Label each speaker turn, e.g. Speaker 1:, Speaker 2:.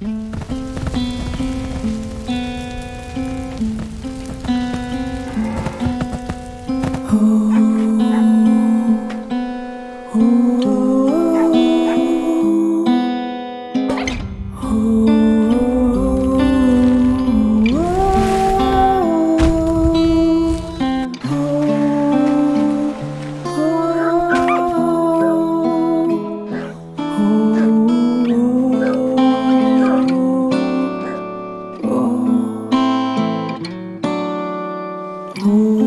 Speaker 1: Oh, oh. Ooh.